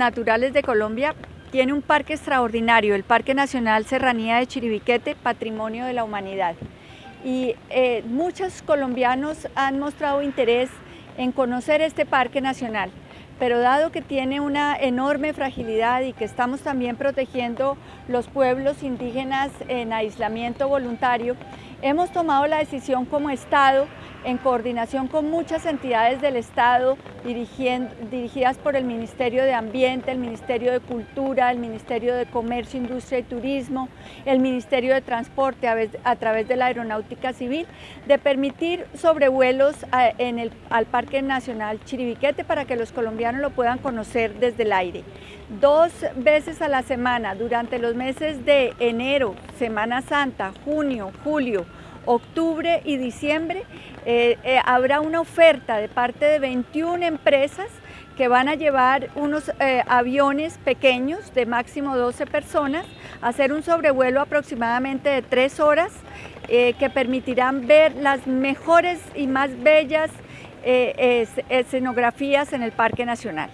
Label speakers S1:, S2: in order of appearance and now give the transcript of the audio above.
S1: naturales de Colombia tiene un parque extraordinario, el Parque Nacional Serranía de Chiribiquete, Patrimonio de la Humanidad. Y eh, muchos colombianos han mostrado interés en conocer este parque nacional, pero dado que tiene una enorme fragilidad y que estamos también protegiendo los pueblos indígenas en aislamiento voluntario, hemos tomado la decisión como Estado en coordinación con muchas entidades del Estado dirigidas por el Ministerio de Ambiente, el Ministerio de Cultura, el Ministerio de Comercio, Industria y Turismo, el Ministerio de Transporte a, través de la Aeronáutica Civil, de permitir sobrevuelos en el, al Parque Nacional Chiribiquete para que los colombianos lo puedan conocer desde el aire. Dos veces a la semana, durante los meses de enero, Semana Santa, junio, julio, octubre y diciembre, eh, eh, habrá una oferta de parte de 21 empresas que van a llevar unos eh, aviones pequeños de máximo 12 personas, hacer un sobrevuelo aproximadamente de 3 horas que permitirán ver las mejores y más bellas escenografías en el Parque Nacional.